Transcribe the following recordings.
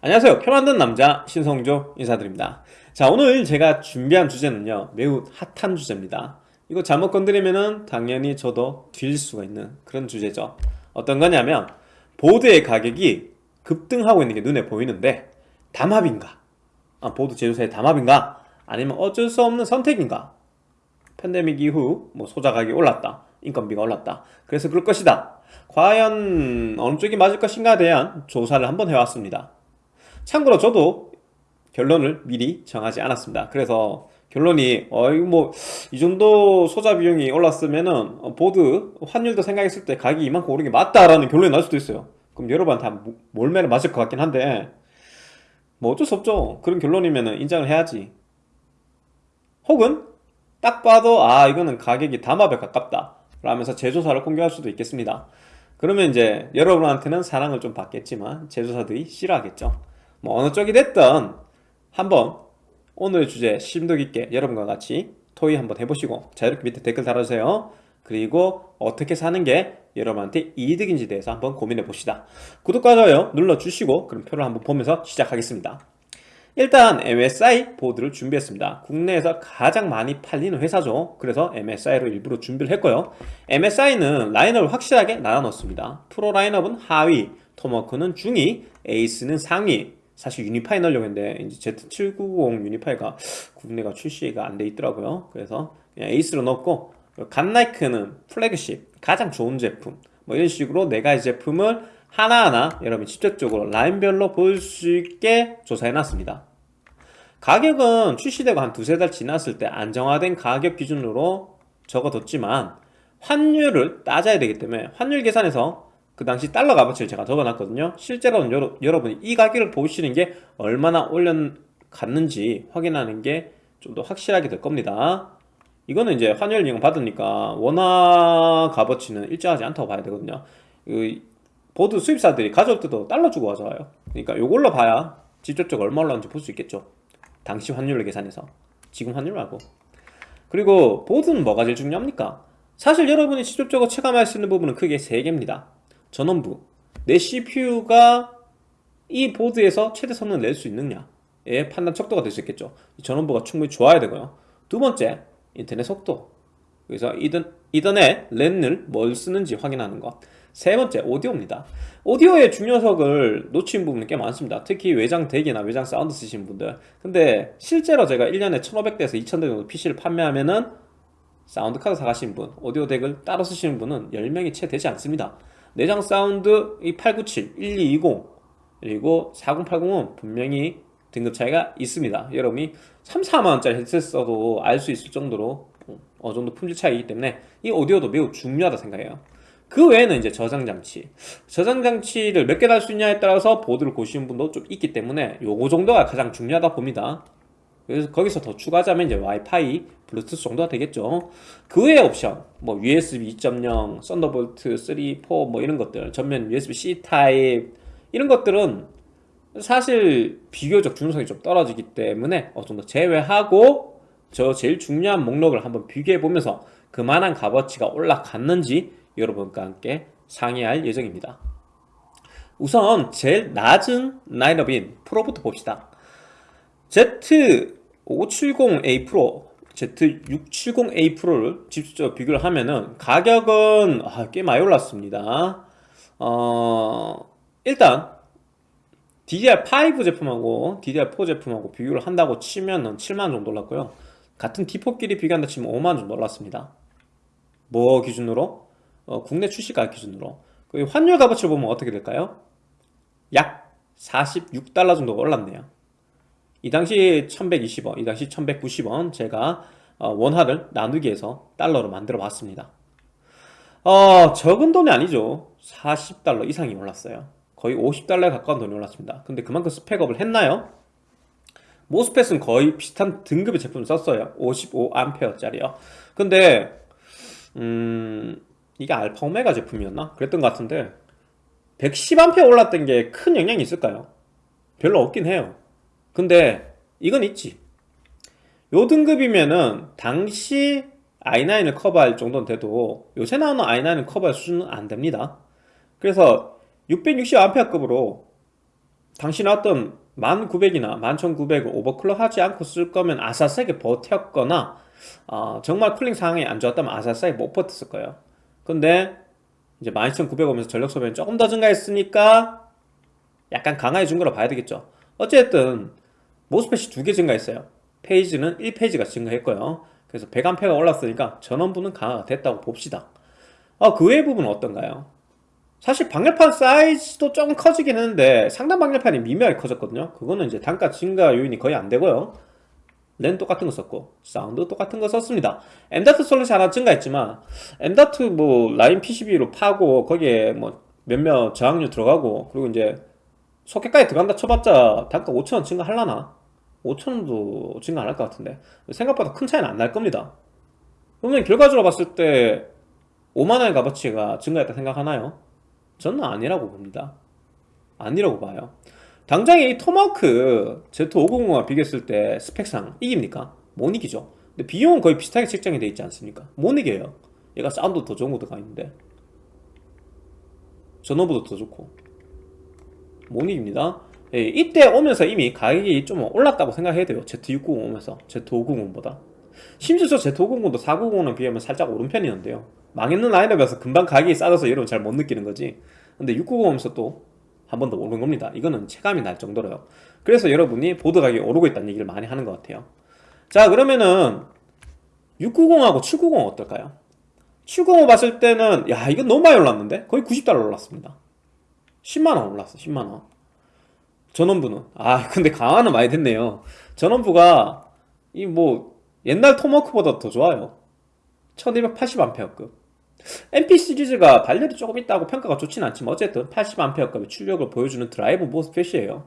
안녕하세요. 표 만든 남자 신성조 인사드립니다. 자 오늘 제가 준비한 주제는요 매우 핫한 주제입니다. 이거 잘못 건드리면은 당연히 저도 뒤질 수가 있는 그런 주제죠. 어떤 거냐면 보드의 가격이 급등하고 있는 게 눈에 보이는데 담합인가? 아, 보드 제조사의 담합인가? 아니면 어쩔 수 없는 선택인가? 팬데믹 이후 뭐 소자 가격이 올랐다 인건비가 올랐다. 그래서 그럴 것이다. 과연 어느 쪽이 맞을 것인가에 대한 조사를 한번 해왔습니다 참고로 저도 결론을 미리 정하지 않았습니다. 그래서 결론이 어 이거 뭐 이 정도 소자 비용이 올랐으면은 어, 보드 환율도 생각했을 때 가격이 이만큼 오른 게 맞다라는 결론이 날 수도 있어요. 그럼 여러분 다 몰매를 맞을 것 같긴 한데 뭐 어쩔 수 없죠. 그런 결론이면은 인정을 해야지. 혹은 딱 봐도 아 이거는 가격이 담합에 가깝다 라면서 제조사를 공개할 수도 있겠습니다. 그러면 이제 여러분한테는 사랑을 좀 받겠지만 제조사들이 싫어하겠죠 뭐 어느 쪽이 됐든 한번 오늘의 주제 심도 깊게 여러분과 같이 토의 한번 해보시고 자 이렇게 밑에 댓글 달아주세요. 그리고 어떻게 사는 게 여러분한테 이득인지 대해서 한번 고민해 봅시다. 구독과 좋아요 눌러주시고 그럼 표를 한번 보면서 시작하겠습니다. 일단 MSI 보드를 준비했습니다. 국내에서 가장 많이 팔리는 회사죠. 그래서 MSI로 일부러 준비를 했고요. MSI는 라인업을 확실하게 나눠 놓습니다. 프로 라인업은 하위 Tomahawk는 중위 ACE는 상위 사실 Unify 넣으려고 했는데 이제 Z790 Unify가 국내가 출시가 안 돼 있더라고요. 그래서 그냥 ACE로 넣었고 Godlike는 플래그십 가장 좋은 제품. 뭐 이런 식으로 네 가지 제품을 하나하나 여러분 직접적으로 라인별로 볼 수 있게 조사해 놨습니다. 가격은 출시되고 한 두세 달 지났을 때 안정화된 가격 기준으로 적어뒀지만 환율을 따져야 되기 때문에 환율 계산에서 그 당시 달러 값어치를 제가 적어놨거든요. 실제로는 여러, 여러분이 이 가격을 보시는 게 얼마나 올려갔는지 확인하는 게 좀 더 확실하게 될 겁니다. 이거는 이제 환율 인형 받으니까 원화 값어치는 일정하지 않다고 봐야 되거든요. 그 보드 수입사들이 가져올 때도 달러 주고 가져와요. 그러니까 요걸로 봐야 직접적으로 얼마 올랐는지 볼 수 있겠죠. 당시 환율을 계산해서. 지금 환율 말고. 그리고 보드는 뭐가 제일 중요합니까? 사실 여러분이 직접적으로 체감할 수 있는 부분은 크게 3개입니다 전원부. 내 CPU가 이 보드에서 최대 성능을 낼 수 있느냐의 판단 척도가 될 수 있겠죠. 전원부가 충분히 좋아야 되고요. 두 번째 인터넷 속도. 그래서 이던, 이더넷 랜을 뭘 쓰는지 확인하는 것 세 번째 오디오입니다. 오디오의 중요성을 놓친 부분이 꽤 많습니다. 특히 외장 DAC이나 외장 사운드 쓰시는 분들. 근데 실제로 제가 1년에 1500대에서 2000대 정도 PC를 판매하면은 사운드 카드 사가시는 분 오디오 DAC을 따로 쓰시는 분은 10명이 채 되지 않습니다 내장 사운드 이 897, 1220 그리고 4080은 분명히 등급 차이가 있습니다. 여러분이 3, 4만원짜리 헤드셋 써도 알 수 있을 정도로 어느 정도 품질 차이이기 때문에 이 오디오도 매우 중요하다 생각해요. 그 외에는 이제 저장장치. 저장장치를 몇 개 달 수 있냐에 따라서 보드를 고시는 분도 좀 있기 때문에 요거 정도가 가장 중요하다 봅니다 그래서 거기서 더 추가하자면 이제 와이파이, 블루투스 정도가 되겠죠. 그 외의 옵션 뭐 USB 2.0, Thunderbolt 3, 4뭐 이런 것들 전면 USB-C 타입 이런 것들은 사실 비교적 중요성이 좀 떨어지기 때문에 어느 정도 제외하고 저 제일 중요한 목록을 한번 비교해 보면서 그만한 값어치가 올라갔는지 여러분과 함께 상의할 예정입니다. 우선 제일 낮은 라인업인 프로부터 봅시다. Z 570A 프로 Z670A 프로를 직접 비교를 하면은 가격은 아, 꽤 많이 올랐습니다. 어, 일단 DDR5 제품하고 DDR4 제품하고 비교를 한다고 치면은 7만원 정도 올랐고요. 같은 D4끼리 비교한다 치면 5만원 정도 올랐습니다. 뭐 기준으로? 어, 국내 출시가 기준으로. 그 환율 값어치를 보면 어떻게 될까요? 약 46달러 정도가 올랐네요 이 당시 1120원, 이 당시 1190원 제가 어, 원화를 나누기 해서 달러로 만들어 봤습니다. 어, 적은 돈이 아니죠. 40달러 이상이 올랐어요. 거의 50달러에 가까운 돈이 올랐습니다. 근데 그만큼 스펙업을 했나요? 모스펫은 거의 비슷한 등급의 제품을 썼어요. 55A짜리요. 근데 음... 이게 알파 오메가 제품이었나? 그랬던 것 같은데 110A 올랐던 게 큰 영향이 있을까요? 별로 없긴 해요 근데 이건 있지. 요 등급이면은 당시 i9을 커버할 정도는 돼도 요새 나오는 i9을 커버할 수준은 안됩니다. 그래서 660A급으로 당신이 어떤 1900이나 11900을 오버클럭 하지 않고 쓸 거면 아사스하게 버텼거나 어, 정말 쿨링 상황이 안 좋았다면 아사스하게 못 버텼을 거예요. 근데 이제 12900 오면서 전력 소비는 조금 더 증가했으니까 약간 강화해 준 거로 봐야 되겠죠 어쨌든 모스펫이 두 개 증가했어요. 페이지는 1페이지가 증가했고요. 그래서 100A가 올랐으니까 전원부는 강화가 됐다고 봅시다. 어, 그 외의 부분은 어떤가요? 사실 방열판 사이즈도 조금 커지긴 했는데 상단 방열판이 미묘하게 커졌거든요. 그거는 이제 단가 증가 요인이 거의 안 되고요. 랜 똑같은 거 썼고 사운드 똑같은 거 썼습니다. M.2 슬롯이 하나 증가했지만 M.2 뭐 라인 PCB로 파고 거기에 뭐 몇몇 저항류 들어가고 그리고 이제 소켓까지 들어간다 쳐봤자 단가 5천원 증가할라나? 5천원도 증가 안 할 것 같은데 생각보다 큰 차이는 안 날 겁니다 그러면 결과적으로 봤을 때 5만원의 값어치가 증가했다 생각하나요? 저는 아니라고 봅니다 아니라고 봐요 당장 이 토마호크 Z590과 비교했을 때 스펙상 이깁니까? 못 이기죠 근데 비용은 거의 비슷하게 책정이 되어 있지 않습니까? 못 이겨요 얘가 사운드 더 좋은 거 들어가 있는데 전원부도 더 좋고 못 이깁니다. 예, 이때 오면서 이미 가격이 좀 올랐다고 생각해야 돼요. Z690 오면서 Z590보다. 심지어 저 Z590도 490랑 비하면 살짝 오른 편이었는데요. 망했는 라인업이어서 금방 가격이 싸져서 여러분 잘 못 느끼는 거지. 근데 690 오면서 또 한 번 더 오른 겁니다. 이거는 체감이 날 정도로요. 그래서 여러분이 보드 가격이 오르고 있다는 얘기를 많이 하는 것 같아요. 자 그러면은 690하고 790 어떨까요? 790 봤을 때는 야 이건 너무 많이 올랐는데? 거의 90달러 올랐습니다 10만원 올랐어 10만원. 전원부는. 아 근데 강화는 많이 됐네요. 전원부가 이 뭐 옛날 토마호크보다 더 좋아요. 1280A급. MP 시리즈가 발열이 조금 있다고 평가가 좋진 않지만 어쨌든 80A급의 출력을 보여주는 drive MOSFET이에요.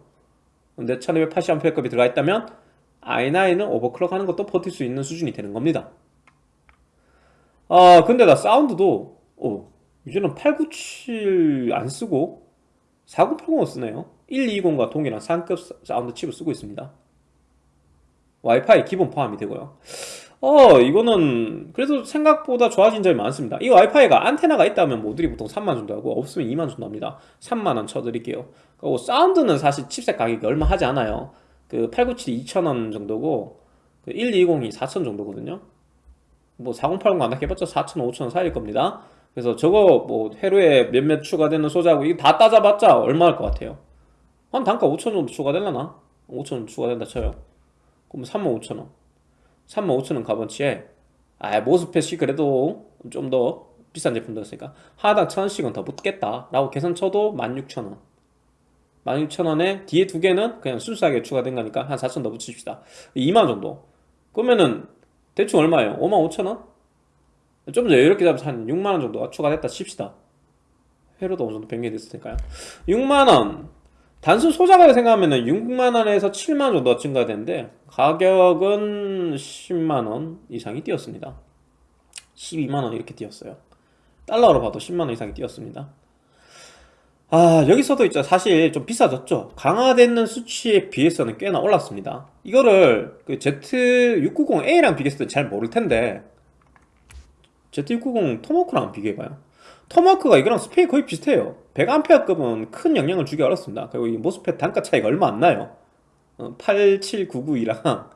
근데 1280A급이 들어가 있다면 i9은 overclock 하는 것도 버틸 수 있는 수준이 되는 겁니다. 아 근데 나 사운드도 어, 이제는 897 안 쓰고 4080을 쓰네요. 120과 동일한 상급 사운드 칩을 쓰고 있습니다. 와이파이 기본 포함이 되고요. 어 이거는 그래도 생각보다 좋아진 점이 많습니다. 이 와이파이가 안테나가 있다면 모듈이 보통 3만 정도 하고 없으면 2만 정도 합니다. 3만원 쳐드릴게요. 그리고 사운드는 사실 칩셋 가격이 얼마 하지 않아요. 그 897이 2,000원 정도고 그 1220이 4,000 정도거든요. 뭐 4080과 안 해봤자 4,000원, 5,000원 사이일 겁니다 그래서 저거 뭐 회로에 몇몇 추가되는 소자고 이거 다 따져봤자 얼마 할것 같아요? 한 단가 5,000원 정도 추가될라나? 5,000원 추가된다 쳐요? 그럼 35,000원. 35,000원 값어치에? 아 모스펫이 그래도 좀 더 비싼 제품 들었으니까 하나당 1,000원씩은 더 붙겠다 라고 계산 쳐도 16,000원. 16,000원에 뒤에 두 개는 그냥 순수하게 추가된 거니까 한 4,000원 더 붙입시다. 2만원 정도. 그러면은 대충 얼마예요? 55,000원? 좀더 이렇게 잡아서 한 6만원 정도가 추가됐다 칩시다. 회로도 어느 정도 변경이 됐으니까요. 6만원. 단순 소자가격 생각하면 6만원에서 7만원 정도 증가되는데 가격은 10만원 이상이 뛰었습니다. 12만원 이렇게 뛰었어요. 달러로 봐도 10만원 이상이 뛰었습니다. 아 여기서도 있죠. 사실 좀 비싸졌죠. 강화되는 수치에 비해서는 꽤나 올랐습니다. 이거를 그 Z690A랑 비교했을 때 잘 모를 텐데 Z690 토마호크랑 비교해봐요. 토마호크가 이거랑 스펙이 거의 비슷해요. 100A급은 큰 영향을 주기 어렵습니다. 그리고 이 MOSFET 단가 차이가 얼마 안 나요. 87992랑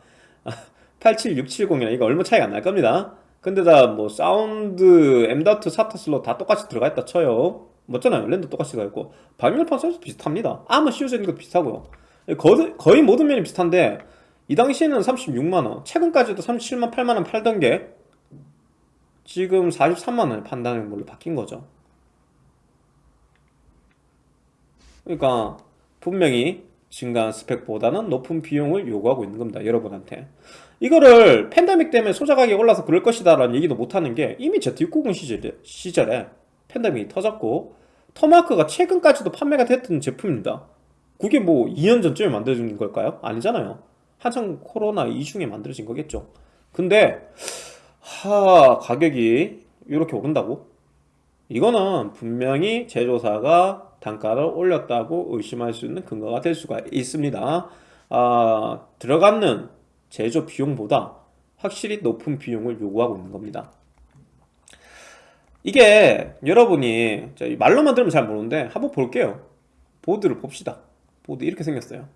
87670이랑 이거 얼마 차이가 안 날 겁니다. 근데다 뭐 사운드 M.2 SATA 슬롯 다 똑같이 들어가 있다 쳐요. 맞잖아요. 랜도 똑같이 들어가 있고. 방열판 사이즈도 비슷합니다. 아마 씌워져 있는 것도 비슷하고요. 거의, 거의 모든 면이 비슷한데 이 당시에는 36만원 최근까지도 37만 8만원 팔던 게 지금 43만원에 판다는 걸로 바뀐 거죠? 그러니까 분명히 증가한 스펙보다는 높은 비용을 요구하고 있는 겁니다 여러분한테. 이거를 팬데믹 때문에 소자 가격이 올라서 그럴 것이다 라는 얘기도 못하는 게 이미 Z690 시절에, 시절에 팬데믹이 터졌고 토마크가 최근까지도 판매가 됐던 제품입니다. 그게 뭐 2년 전쯤에 만들어진 걸까요? 아니잖아요. 한창 코로나 이중에 만들어진 거겠죠. 근데 하 가격이 이렇게 오른다고? 이거는 분명히 제조사가 단가를 올렸다고 의심할 수 있는 근거가 될 수가 있습니다. 아, 들어가는 제조 비용보다 확실히 높은 비용을 요구하고 있는 겁니다. 이게 여러분이 말로만 들으면 잘 모르는데 한번 볼게요. 보드를 봅시다. 보드 이렇게 생겼어요.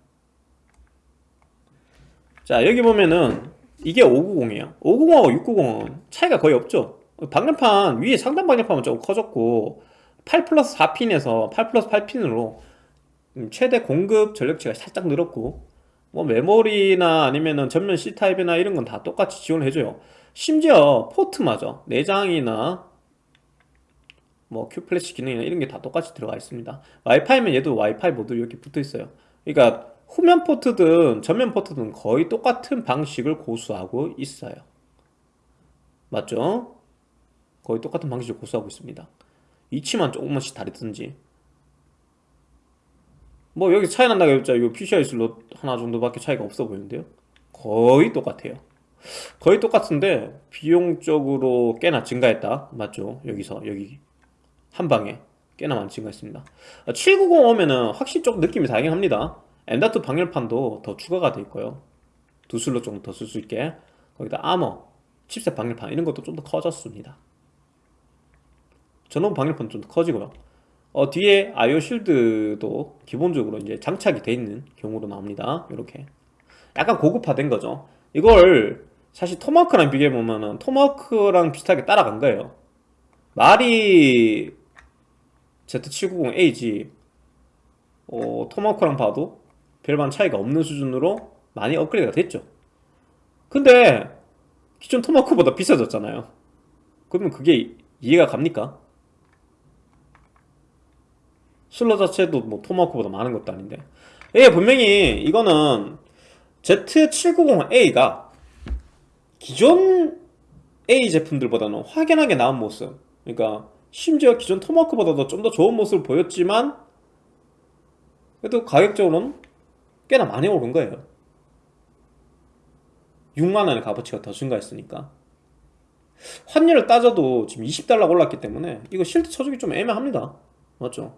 자 여기 보면은 이게 590이에요? 590하고 690은 차이가 거의 없죠. 방열판 위에 상단 방열판은 조금 커졌고 8 플러스 4핀에서 8 플러스 8핀으로 최대 공급 전력치가 살짝 늘었고 뭐 메모리나 아니면은 전면 C타입이나 이런 건 다 똑같이 지원을 해줘요. 심지어 포트마저 내장이나 뭐 Q-Flash 기능이나 이런 게 다 똑같이 들어가 있습니다. 와이파이면 얘도 와이파이 모듈 이렇게 붙어 있어요. 그러니까 후면 포트든 전면 포트든 거의 똑같은 방식을 고수하고 있어요. 맞죠? 거의 똑같은 방식을 고수하고 있습니다. 위치만 조금씩 다르든지. 뭐 여기 차이 난다고 했죠 이거 PCI 슬롯 하나 정도밖에 차이가 없어 보이는데요. 거의 똑같아요. 거의 똑같은데 비용적으로 꽤나 증가했다. 맞죠? 여기서 여기 한 방에 꽤나 많이 증가했습니다. 790 오면은 확실히 조금 느낌이 다르긴 합니다 M.2 방열판도 더 추가가 돼 있고요. 두 슬롯 정도 더쓸 수 있게. 거기다 아머 칩셋 방열판 이런 것도 좀 더 커졌습니다. 전원 방열판 좀 더 커지고요. 어, 뒤에 IO shield도 기본적으로 이제 장착이 돼 있는 경우로 나옵니다. 이렇게. 약간 고급화된 거죠. 이걸 사실 토마호크랑 비교해 보면은 토마호크랑 비슷하게 따라간 거예요. 말이 Z790A지. 어, 토마호크랑 봐도 별반 차이가 없는 수준으로 많이 업그레이드가 됐죠. 근데 기존 토마호크보다 비싸졌잖아요. 그러면 그게 이해가 갑니까? 슬러 자체도 뭐 토마호크보다 많은 것도 아닌데. 예 분명히 이거는 Z790A가 기존 A 제품들보다는 확연하게 나은 모습. 그러니까 심지어 기존 토마호크보다도 좀 더 좋은 모습을 보였지만 그래도 가격적으로는 꽤나 많이 오른 거예요. 6만원의 값어치가 더 증가했으니까. 환율을 따져도 지금 20달러 올랐기 때문에 이거 실드 쳐주기 좀 애매합니다. 맞죠?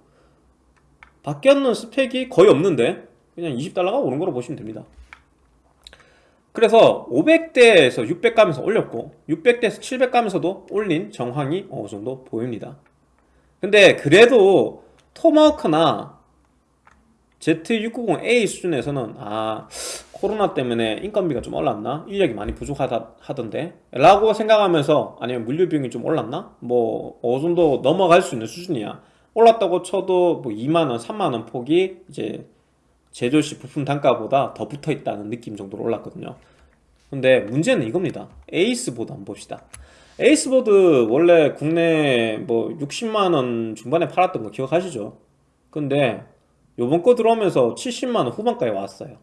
바뀌었는 스펙이 거의 없는데 그냥 20달러가 오른 거로 보시면 됩니다. 그래서 500대에서 600 가면서 올렸고 600대에서 700 가면서도 올린 정황이 어느 정도 보입니다. 근데 그래도 토마호크나 Z690A 수준에서는 아 코로나 때문에 인건비가 좀 올랐나? 인력이 많이 부족하다 하던데 라고 생각하면서 아니면 물류 비용이 좀 올랐나? 뭐 어느 정도 넘어갈 수 있는 수준이야 올랐다고 쳐도 뭐 2만원, 3만원 폭이 이제 제조시 부품 단가보다 더 붙어 있다는 느낌 정도로 올랐거든요 근데 문제는 이겁니다 에이스보드 한번 봅시다 에이스보드 원래 국내 뭐 60만원 중반에 팔았던 거 기억하시죠? 근데 요번 거 들어오면서 70만원 후반까지 왔어요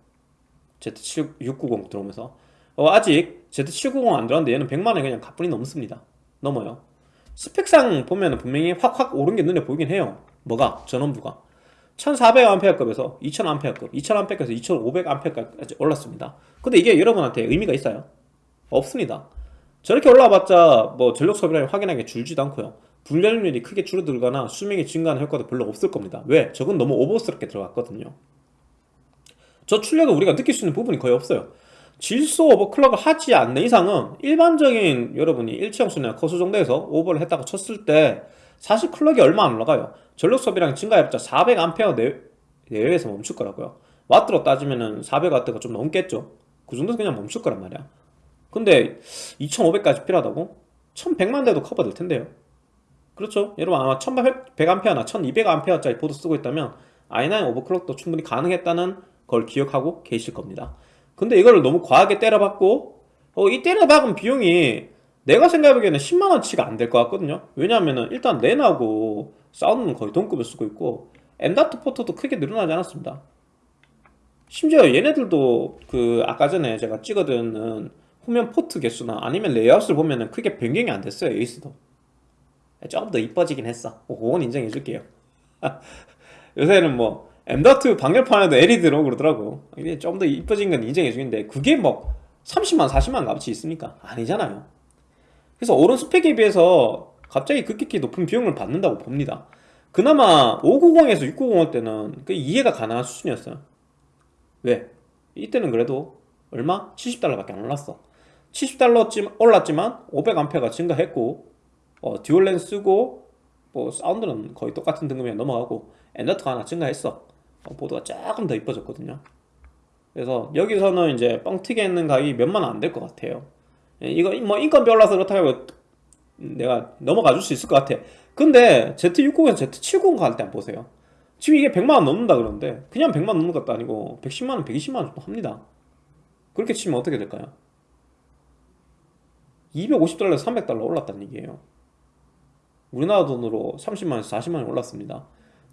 Z690 들어오면서 어, 아직 Z790 안 들어왔는데 얘는 100만원 그냥 가뿐히 넘습니다 넘어요 스펙상 보면 분명히 확확 오른 게 눈에 보이긴 해요 뭐가? 전원부가 1400A급에서 2000A급, 2000A급에서 2500A까지 올랐습니다. 근데 이게 여러분한테 의미가 있어요? 없습니다. 저렇게 올라봤자 뭐 전력 소비량이 확연하게 줄지도 않고요. 분량률이 크게 줄어들거나 수명이 증가하는 효과도 별로 없을 겁니다. 왜? 저건 너무 오버스럽게 들어갔거든요. 저 출력을 우리가 느낄 수 있는 부분이 거의 없어요. 질소 오버클럭을 하지 않는 이상은 일반적인 여러분이 일치형수나 커수 정도에서 오버를 했다고 쳤을 때 사실 클럭이 얼마 안 올라가요 전력 소비량 증가해봤자 400A 내외에서 멈출 거라고요 와트로 따지면은 400W가 좀 넘겠죠 그 정도는 그냥 멈출 거란 말이야 근데 2500까지 필요하다고? 1100만 대도 커버될 텐데요 그렇죠. 여러분 아마 1100A나 1200A짜리 보드 쓰고 있다면 i9 overclock도 충분히 가능했다는 걸 기억하고 계실 겁니다. 근데 이걸 너무 과하게 때려박고 어, 이 때려박은 비용이 내가 생각하기에는 10만원치가 안 될 것 같거든요. 왜냐하면 일단 랜하고 사운드는 거의 동급을 쓰고 있고 M.2 포트도 크게 늘어나지 않았습니다. 심지어 얘네들도 그 아까 전에 제가 찍어드린 후면 포트 개수나 아니면 레이아웃을 보면은 크게 변경이 안 됐어요 에이스도 좀더 이뻐지긴 했어. 어, 그건 인정해 줄게요. 요새는 뭐 M.2 방열판에도 L이 들어오고 그러더라고. 좀더 이뻐진 건 인정해 주는데 그게 뭐 30만 40만 값이 있습니까? 아니잖아요. 그래서 오른 스펙에 비해서 갑자기 급격히 높은 비용을 받는다고 봅니다. 그나마 590에서 690할 때는 그 이해가 가능한 수준이었어요. 왜? 이때는 그래도 얼마? 70달러밖에 안 올랐어. 70달러 올랐지만 500A가 증가했고 어, 듀얼렌 쓰고 뭐 사운드는 거의 똑같은 등급이 넘어가고 엔더트가 하나 증가했어. 어, 보드가 조금 더 이뻐졌거든요. 그래서 여기서는 이제 뻥튀기 있는 가격이 몇만 원 안 될 것 같아요. 예, 이거 뭐 인건별로라서 그렇다고 내가 넘어가 줄 수 있을 것 같아. 근데 Z690에서 Z790 갈때 한번 보세요. 지금 이게 100만원 넘는다 그러는데 그냥 100만원 넘는 것도 아니고 110만원, 120만원 정도 합니다. 그렇게 치면 어떻게 될까요? 250달러에서 300달러 올랐다는 얘기예요 우리나라 돈으로 30만원에서 40만원 올랐습니다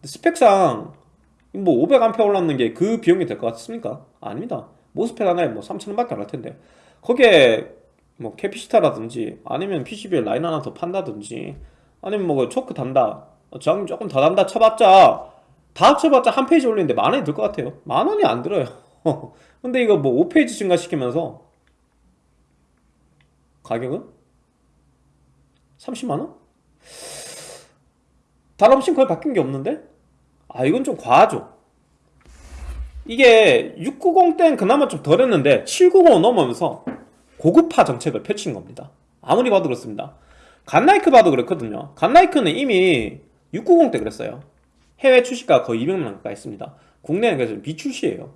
스펙상 뭐 500A 올랐는 게 그 비용이 될 것 같습니까? 아닙니다 MOSFET 하나에 뭐 3천원 밖에 안 할 텐데 거기에 뭐 capacitor라든지 아니면 PCB에 라인 하나 더 판다든지 아니면 뭐그 choke 단다 저항 조금 더 단다 쳐봤자 다 합쳐봤자 한 phase 올리는데 만 원이 들 것 같아요 만 원이 안 들어요 근데 이거 뭐 5페이지 증가시키면서 가격은? 30만원? 달러없이 거의 바뀐 게 없는데? 아 이건 좀 과하죠. 이게 690 때는 그나마 좀 덜했는데 790 넘으면서 고급화 정책을 펼친 겁니다. 아무리 봐도 그렇습니다. 갓나이크 봐도 그렇거든요. 갓나이크는 이미 690 때 그랬어요. 해외 출시가 거의 200만원 가까이 했습니다. 국내는 그래서 비출시예요.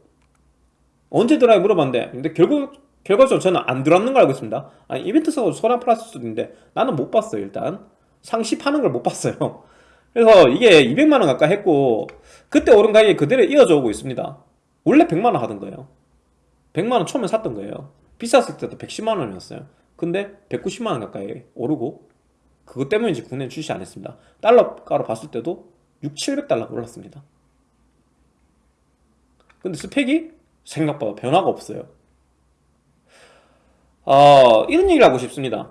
언제 들어야 물어봤는데 근데 결국 결과적으로 저는 안 들어왔는 걸 알고 있습니다. 아니 이벤트 사고 소란 플러스 수도 있는데 나는 못 봤어요 일단 상시파는 걸 못 봤어요. 그래서 이게 200만원 가까이 했고 그때 오른 가격이 그대로 이어져 오고 있습니다. 원래 100만원 하던 거예요. 100만원 처음에 샀던 거예요. 비쌌을 때도 110만원이었어요. 근데 190만원 가까이 오르고 그것 때문에 이제 국내에 출시 안 했습니다. 달러가로 봤을 때도 6, 700달러 올랐습니다. 근데 스펙이 생각보다 변화가 없어요. 어, 이런 얘기를 하고 싶습니다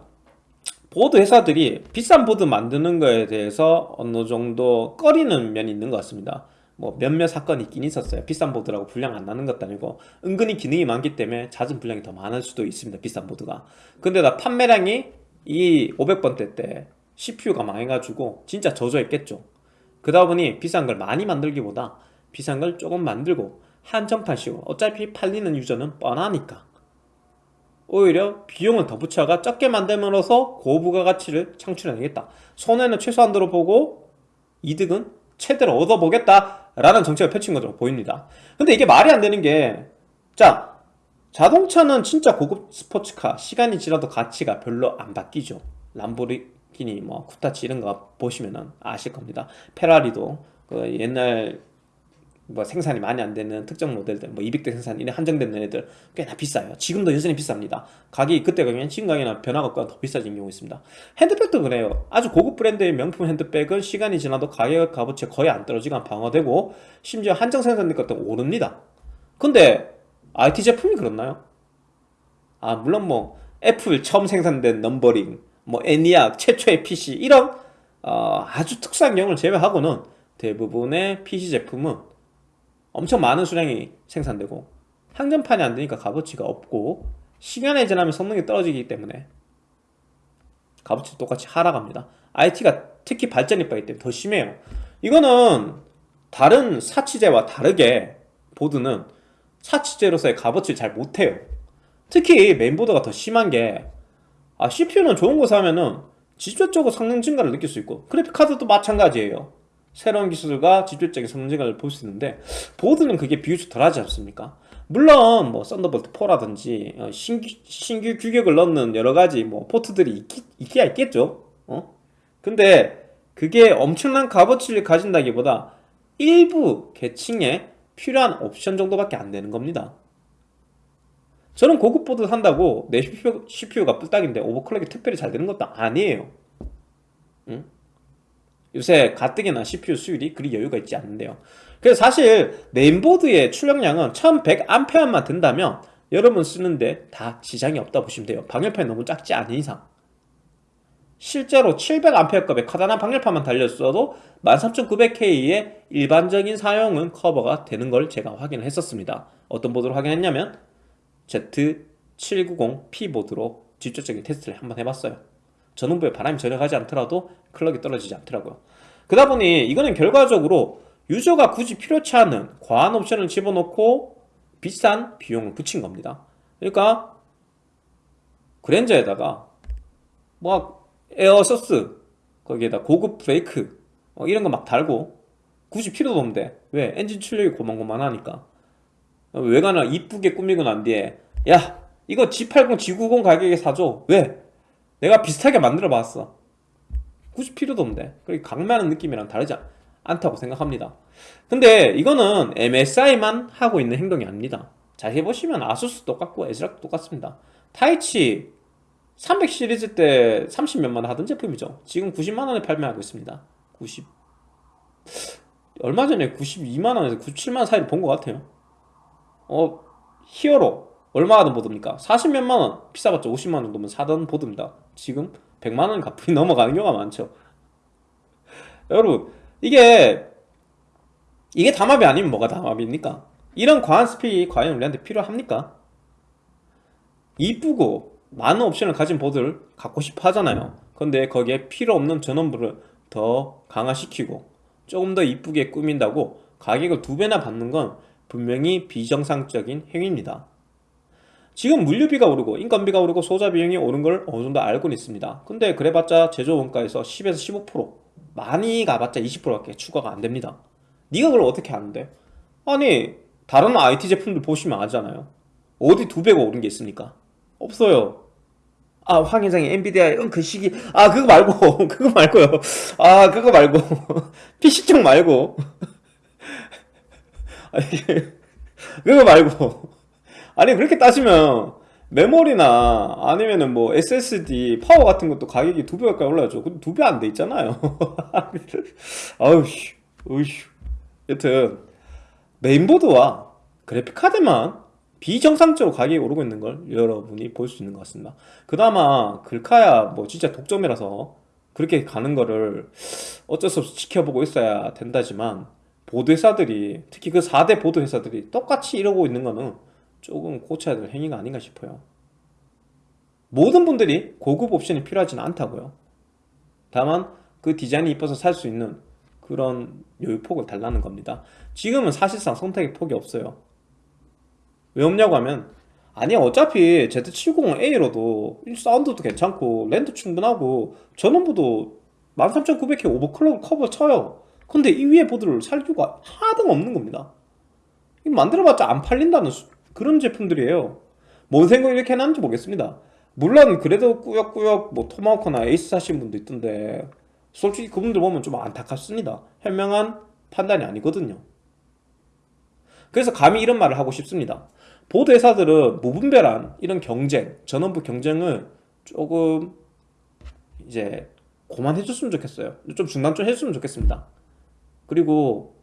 보드 회사들이 비싼 보드 만드는 거에 대해서 어느 정도 꺼리는 면이 있는 것 같습니다. 뭐 몇몇 사건이 있긴 있었어요. 비싼 보드라고 불량 안 나는 것도 아니고 은근히 기능이 많기 때문에 잦은 불량이 더 많을 수도 있습니다 비싼 보드가. 근데 나 판매량이 이 500번대 때 CPU가 망해가지고 진짜 저조했겠죠. 그러다 보니 비싼 걸 많이 만들기보다 비싼 걸 조금 만들고 한정판식으로 어차피 팔리는 유저는 뻔하니까 오히려 비용을 더 붙여가 적게 만들면서 고부가 가치를 창출해내겠다. 손해는 최소한 들어보고 이득은 최대로 얻어보겠다. 라는 정책을 펼친 것으로 보입니다. 근데 이게 말이 안 되는 게 자 자동차는 진짜 고급 스포츠카 시간이 지나도 가치가 별로 안 바뀌죠. 람보르기니 뭐 쿠타치 이런 거 보시면 아실 겁니다. 페라리도 그 옛날 뭐 생산이 많이 안 되는 특정 모델들 뭐 200대 생산 이런 한정된 애들 꽤나 비싸요. 지금도 여전히 비쌉니다. 가격이 그때 가격엔 지금 가격이나 변화가 없거나 더 비싸진 경우 있습니다. 핸드백도 그래요. 아주 고급 브랜드의 명품 핸드백은 시간이 지나도 가격 값어치 거의 안 떨어지고 방어되고 심지어 한정 생산된 것도 오릅니다. 근데 IT 제품이 그렇나요? 아 물론 뭐 애플 처음 생산된 numbering 뭐 애니악 최초의 PC 이런 어, 아주 특수한 경우를 제외하고는 대부분의 PC 제품은 엄청 많은 수량이 생산되고 한정판이 안 되니까 값어치가 없고 시간이 지나면 성능이 떨어지기 때문에 값어치 똑같이 하락합니다. IT가 특히 발전이 빠르기 때문에 더 심해요. 이거는 다른 사치재와 다르게 보드는 사치재로서의 값어치를 잘 못해요. 특히 메인보드가 더 심한 게 아, CPU는 좋은 거 사면은 직접적으로 성능 증가를 느낄 수 있고 그래픽카드도 마찬가지예요 새로운 기술과 직접적인 성능 증가를 볼수 있는데 보드는 그게 비교적 덜하지 않습니까? 물론 뭐 썬더볼트 4라든지 어, 신규, 신규 규격을 넣는 여러 가지 뭐 포트들이 있기, 있기야 있겠죠. 어? 근데 그게 엄청난 값어치를 가진다기보다 일부 계층에 필요한 옵션 정도밖에 안 되는 겁니다. 저는 고급 보드 산다고 내 CPU, CPU가 뿔딱인데 overclock이 특별히 잘 되는 것도 아니에요. 응? 요새 가뜩이나 CPU 수율이 그리 여유가 있지 않는데요. 그래서 사실 메인보드의 출력량은 1100A만 된다면 여러분 쓰는데 다 지장이 없다 보시면 돼요. 방열판이 너무 작지 않은 이상. 실제로 700A급의 카다나 방열판만 달렸어도 13900K의 일반적인 사용은 커버가 되는 걸 제가 확인을 했었습니다. 어떤 보드로 확인했냐면 Z790P 보드로 직접적인 테스트를 한번 해봤어요 전원부에 바람이 전혀 가지 않더라도 클럭이 떨어지지 않더라고요 그러다 보니 이거는 결과적으로 유저가 굳이 필요치 않은 과한 옵션을 집어넣고 비싼 비용을 붙인 겁니다 그러니까 그랜저에다가 뭐 에어서스 거기에다 고급 브레이크 어, 이런 거 막 달고 굳이 필요도 없는데 왜? 엔진 출력이 고만고만하니까 외관을 이쁘게 꾸미고 난 뒤에 야 이거 G80, G90 가격에 사줘 왜? 내가 비슷하게 만들어 봤어. 굳이 필요도 없는데. 그리고 강매하는 느낌이랑 다르지 않- 않다고 생각합니다. 근데 이거는 MSI만 하고 있는 행동이 아닙니다. 자 해보시면 아수스 똑같고 애즈락도 똑같습니다. 타이치 300 시리즈 때 30몇만 원 하던 제품이죠. 지금 90만원에 판매하고 있습니다. 90 얼마 전에 92만원에서 97만원 사이를 본 것 같아요. 어 히어로 얼마 하던 보드입니까? 40몇만 원 비싸봤자 50만 원 정도면 사던 보드입니다 지금 100만 원 가뿐히 넘어가는 경우가 많죠 여러분 이게 이게 담합이 아니면 뭐가 담합입니까? 이런 과한 스펙이 과연 우리한테 필요합니까? 이쁘고 많은 옵션을 가진 보드를 갖고 싶어 하잖아요 근데 거기에 필요 없는 전원부를 더 강화시키고 조금 더 이쁘게 꾸민다고 가격을 두 배나 받는 건 분명히 비정상적인 행위입니다 지금 물류비가 오르고 인건비가 오르고 소자 비용이 오른 걸 어느 정도 알고는 있습니다. 근데 그래봤자 제조 원가에서 10에서 15% 많이 가봤자 20%밖에 추가가 안 됩니다. 네가 그걸 어떻게 아는데? 아니 다른 IT 제품들 보시면 알잖아요. 어디 두 배가 오른 게 있습니까? 없어요. 아 황 회장이 엔비디아 그 시기. 아 그거 말고 그거 말고요. 아 그거 말고. PC 쪽 말고. 그거 말고 아니 그렇게 따지면 메모리나 아니면은 뭐 SSD 파워 같은 것도 가격이 두 배 가까이 올라야죠. 근데 두 배 안 돼 있잖아유 아우 씨. 으휴 여튼 메인보드와 그래픽카드만 비정상적으로 가격이 오르고 있는 걸 여러분이 볼 수 있는 것 같습니다. 그나마 글카야 뭐 진짜 독점이라서 그렇게 가는 거를 어쩔 수 없이 지켜보고 있어야 된다지만 보드 회사들이 특히 그 4대 보드 회사들이 똑같이 이러고 있는 거는 조금 고쳐야 될 행위가 아닌가 싶어요. 모든 분들이 고급 옵션이 필요하지는 않다고요. 다만 그 디자인이 이뻐서 살 수 있는 그런 여유폭을 달라는 겁니다. 지금은 사실상 선택의 폭이 없어요. 왜 없냐고 하면 아니 어차피 Z790A로도 사운드도 괜찮고 랜드 충분하고 전원부도 13900K overclock 커버 쳐요. 근데 이 위에 보드를 살 이유가 하나도 없는 겁니다. 만들어봤자 안 팔린다는 수- 그런 제품들이에요. 뭔 생각 이렇게 해놨는지 모르겠습니다. 물론 그래도 꾸역꾸역 뭐 토마호크나 에이스 사신 분도 있던데 솔직히 그분들 보면 좀 안타깝습니다. 현명한 판단이 아니거든요. 그래서 감히 이런 말을 하고 싶습니다. 보드 회사들은 무분별한 이런 경쟁 전원부 경쟁을 조금 이제 그만해줬으면 좋겠어요. 좀 중단 좀 해줬으면 좋겠습니다. 그리고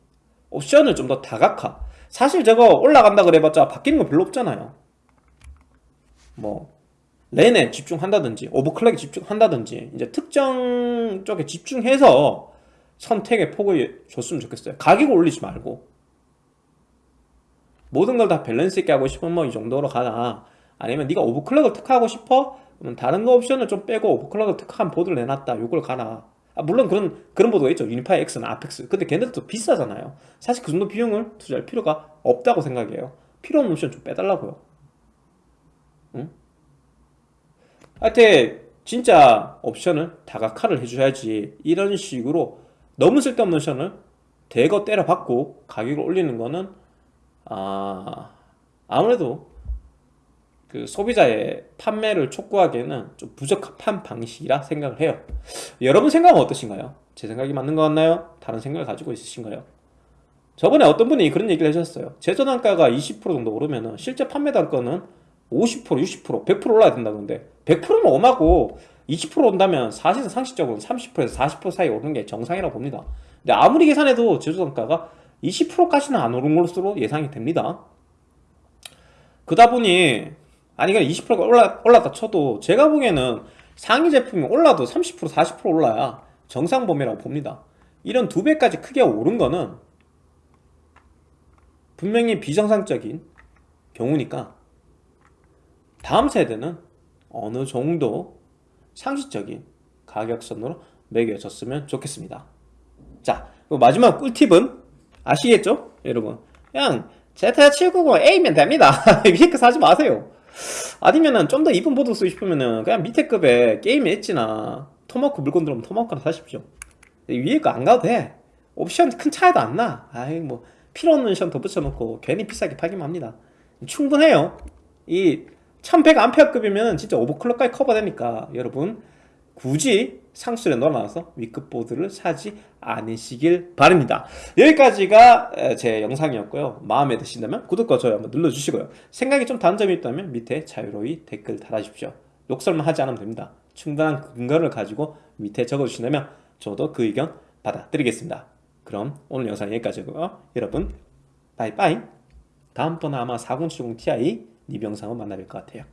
옵션을 좀 더 다각화 사실 저거 올라간다 그래봤자 바뀌는 거 별로 없잖아요. 뭐 랜에 집중한다든지 overclock에 집중한다든지 이제 특정 쪽에 집중해서 선택의 폭을 줬으면 좋겠어요. 가격을 올리지 말고. 모든 걸 다 밸런스 있게 하고 싶으면 뭐 이 정도로 가라 아니면 네가 overclock을 특화하고 싶어? 그러면 다른 거 옵션을 좀 빼고 overclock을 특화한 보드를 내놨다. 요걸 가라 아, 물론 그런 그런 보드가 있죠. 유니파이 X나 아펙스. 근데 걔네들도 비싸잖아요. 사실 그 정도 비용을 투자할 필요가 없다고 생각해요. 필요 없는 옵션 좀 빼달라고요. 응? 하여튼 진짜 옵션을 다각화를 해줘야지 이런 식으로 너무 쓸데없는 옵션을 대거 때려받고 가격을 올리는 거는 아 아무래도 그 소비자의 판매를 촉구하기에는 좀 부적합한 방식이라 생각을 해요 여러분 생각은 어떠신가요? 제 생각이 맞는 것 같나요? 다른 생각을 가지고 있으신가요? 저번에 어떤 분이 그런 얘기를 해주셨어요 제조단가가 20% 정도 오르면 실제 판매 단가는 50% 60% 100% 올라야 된다는데 100%는 엄하고 20% 온다면 사실은 상식적으로 30%에서 40% 사이 오르는 게 정상이라고 봅니다 근데 아무리 계산해도 제조단가가 20%까지는 안 오른 것으로 예상이 됩니다 그다 보니 아니 그냥 20%가 올라, 올랐다 쳐도 제가 보기에는 상위 제품이 올라도 30% 40% 올라야 정상 범위라고 봅니다. 이런 두 배까지 크게 오른 거는 분명히 비정상적인 경우니까 다음 세대는 어느 정도 상식적인 가격선으로 매겨졌으면 좋겠습니다. 자 마지막 꿀팁은 아시겠죠? 여러분 그냥 Z790A면 됩니다. 위에 거 사지 마세요 아니면은 좀 더 이쁜 보드 쓰고 싶으면은 그냥 밑에 급에 게임 엣지나 토마호크 물건 들어오면 토마호크나 사십시오 위에 거 안 가도 돼 옵션 큰 차이도 안 나. 아이 뭐 필요 없는 션더 붙여놓고 괜히 비싸게 팔기만 합니다. 충분해요. 이 1100A급이면 진짜 오버클럭까지 커버되니까 여러분 굳이 상술에 넣어놔서 위급 보드를 사지 않으시길 바랍니다. 여기까지가 에, 제 영상이었고요. 마음에 드신다면 구독과 좋아요 한번 눌러주시고요. 생각이 좀 다른 점이 있다면 밑에 자유로이 댓글 달아주십시오. 욕설만 하지 않으면 됩니다. 충분한 근거를 가지고 밑에 적어주신다면 저도 그 의견 받아드리겠습니다. 그럼 오늘 영상 여기까지고요. 여러분 바이바이 다음번에 아마 4070 Ti 리뷰 영상을 만나뵐 것 같아요.